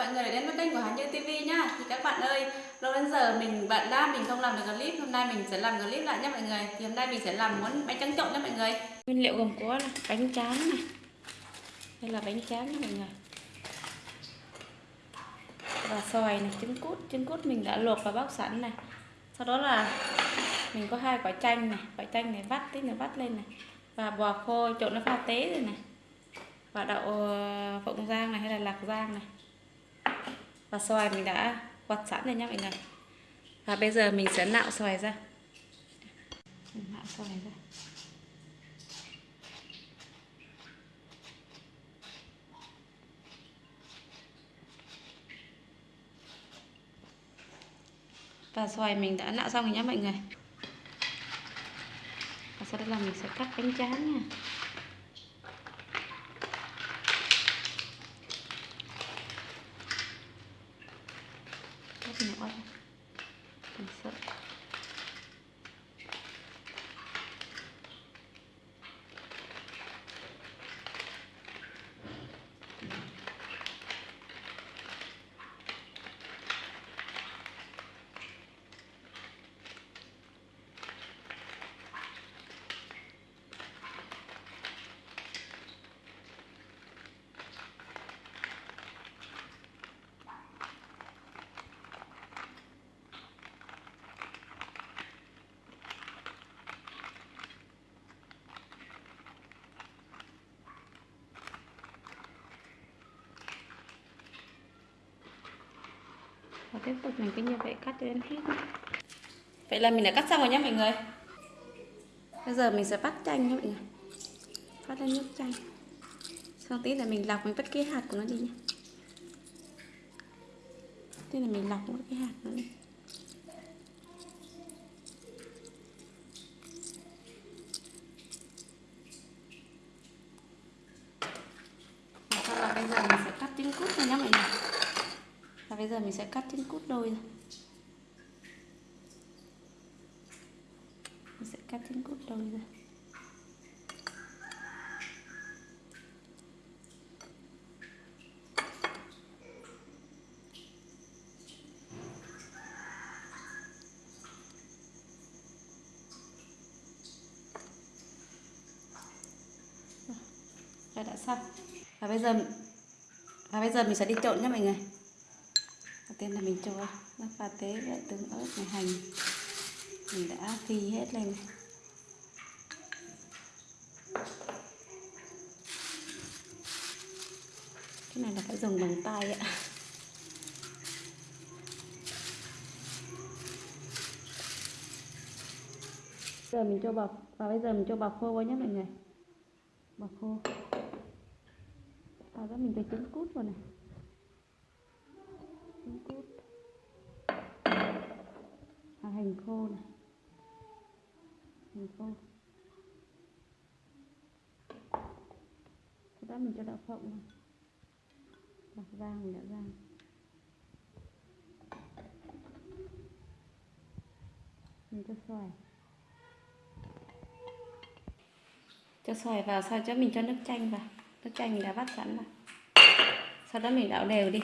mọi người đến với kênh của Hà Nhi TV nhá. Thì các bạn ơi, lâu đến giờ mình bận đã mình không làm được clip, hôm nay mình sẽ làm clip lại nhé mọi người. Thì hôm nay mình sẽ làm món bánh tráng trộn nhé mọi người. Nguyên liệu gồm có là bánh tráng này, đây là bánh tráng nha mọi người. Và xoài này, trứng cút trứng cút mình đã luộc và bóc sẵn này. Sau đó là mình có hai quả chanh này, quả chanh này vắt tí nữa vắt lên này. Và bò khô trộn nó pha tế rồi này. Và đậu ờ, phộng rang này hay là lạc rang này và xoài mình đã quặt sẵn rồi nhé mọi người. Và bây giờ mình sẽ nạo xoài ra. Nạo xoài ra. Và xoài mình đã nạo xong rồi nhé mọi người. Và sau đó là mình sẽ cắt bánh tráng nha. Cắt nhỏ ra và tiếp tục mình cứ như vậy cắt cho đến hết. Vậy là mình đã cắt xong rồi nhé mọi người. Bây giờ mình sẽ bắt chanh nhé mọi người. Bắt lên nước chanh. Xong tí là mình lọc mình bắt cái hạt của nó đi nhé tí là mình lọc vứt cái hạt nó đi và sau là bây giờ mình sẽ cắt trứng cút ra nhé mọi người và bây giờ mình sẽ cắt trứng cút đôi ra mình sẽ cắt trứng cút đôi ra Rồi, đã xong. Và bây giờ và bây giờ mình sẽ đi trộn nhé mọi người đầu tiên là mình cho nước pha tế với tương ớt này hành. Mình đã phi hết lên. Này. cái này là phải dùng bằng tay ạ. Giờ mình cho bọc, và bây giờ mình cho bọc khô vào nhé mọi người. Bọc khô. Sau đó mình cho trứng cút vào này. À, hành khô này. Hành khô. Sau đó mình cho đậu phộng vào đậu rang mình đã rang mình cho xoài. Cho xoài vào sau cho mình cho nước chanh vào. Nước chanh mình đã vắt sẵn vào sau đó mình đảo đều đi.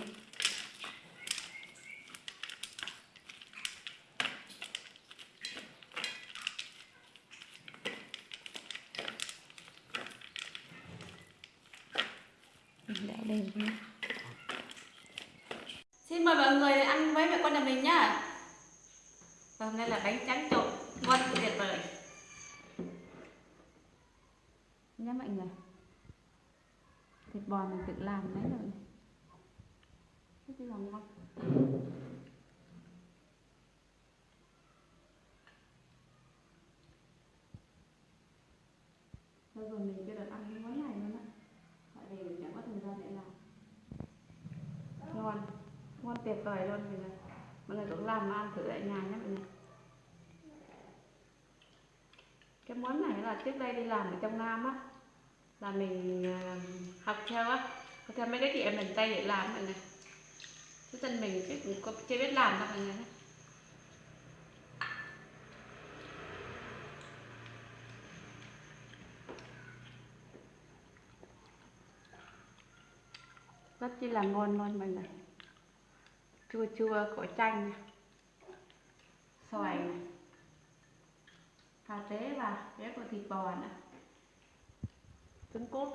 Đảo đều xin mời mọi người ăn với mẹ con nhà mình nhá. Và hôm nay là bánh tráng trộn ngon tuyệt vời. Nhá mọi người. Thịt bò mình tự làm đấy rồi rất là ngon. Bây giờ mình cho được ăn cái món này luôn á Tại vì mình chẳng có thời gian để làm Ngon Ngon tuyệt vời luôn mọi người Mọi người cũng làm mà ăn thử tại nhà nhé mọi người. Cái món này là trước đây đi làm ở trong Nam á, là mình à, học theo á, học theo mấy cái chị em miền tây để làm mọi người. Chứ thân mình chứ cũng chưa biết làm đâu mọi người rất chi là ngon luôn mọi người chua chua của chanh. Xoài. Cà rế và rế của thịt bò nữa trứng cút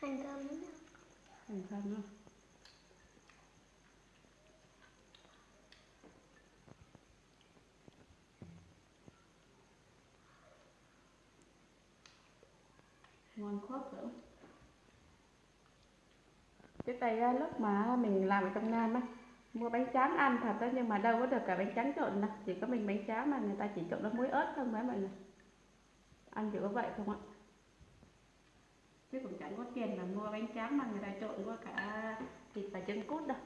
hành thơm hành thơm luôn. Ngon khớp nữa trước đây á, lúc mà mình làm ở trong Nam á mua bánh tráng ăn thật đó nhưng mà đâu có được cả bánh tráng trộn đâu. Chỉ có mình bánh tráng mà người ta chỉ trộn nó muối ớt không đấy mọi người. Ăn chỉ có vậy không ạ? Chứ cũng chẳng có tiền mà mua bánh tráng mà người ta trộn qua cả thịt và trứng cút đâu.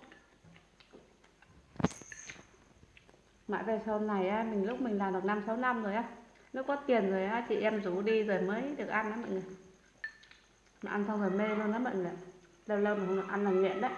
Mãi về sau này á, mình lúc mình làm được năm sáu năm rồi á lúc có tiền rồi á chị em rủ đi rồi mới được ăn đó mọi người. Mà ăn xong rồi mê luôn đó mọi người. Lâu lâu mà không được ăn là nghiện đấy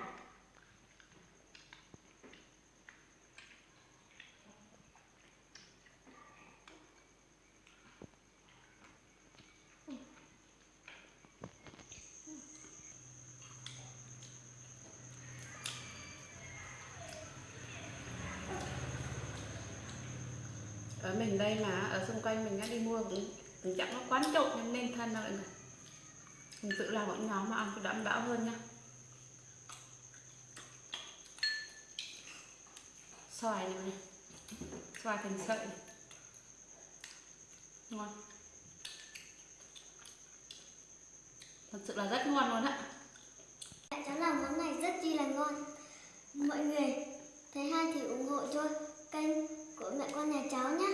ở mình đây mà ở xung quanh mình đã đi mua cũng, cũng chẳng có quán trộn nên nên thân đâu mọi người mình tự làm bọn nhóm mà ăn cho đảm bảo hơn nha xoài này này xoài thành sợi này. ngon thật sự là rất ngon luôn ạ. Cháu làm món này rất chi là ngon. Mọi người thấy hay thì ủng hộ cho kênh của mẹ con nhà cháu nhé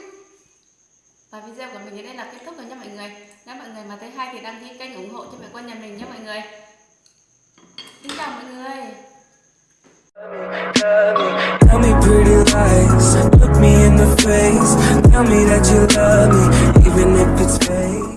và video của mình đến đây là kết thúc rồi nha mọi người. Nếu mọi người mà thấy hay thì đăng ký kênh ủng hộ cho mẹ con nhà mình nhé mọi người. Xin chào mọi người. Tell me pretty lies, look me in the face. Tell me that you love me, even if it's fake.